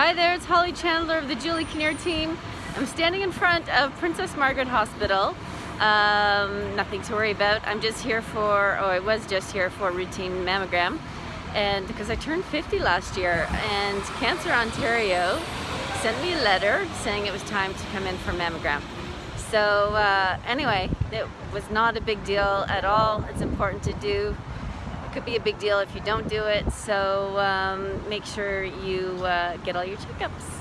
Hi there, it's Holly Chandler of the Julie Kinnear team. I'm standing in front of Princess Margaret Hospital. Um, nothing to worry about. I'm just here for, oh I was just here for routine mammogram. And because I turned 50 last year and Cancer Ontario sent me a letter saying it was time to come in for mammogram. So uh, anyway, it was not a big deal at all. It's important to do could be a big deal if you don't do it. So um, make sure you uh, get all your checkups.